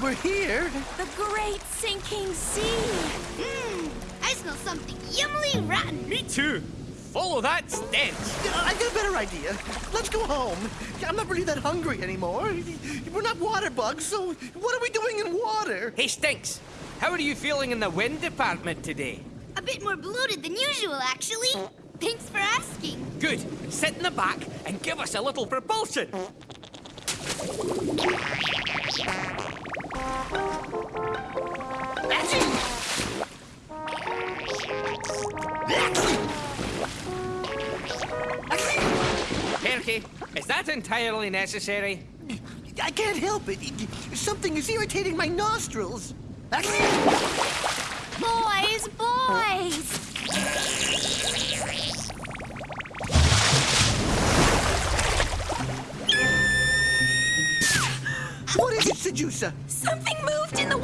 We're here. The great sinking sea. Mmm, I smell something yummily rotten. Me too. Follow that stench. I got a better idea. Let's go home. I'm not really that hungry anymore. We're not water bugs, so what are we doing in water? Hey, Stinks. How are you feeling in the wind department today? A bit more bloated than usual, actually. Thanks for asking. Good. Sit in the back and give us a little propulsion. Perky, is that entirely necessary? I can't help it. Something is irritating my nostrils. Boys, boys! What is it, Sedusa? Something moved in the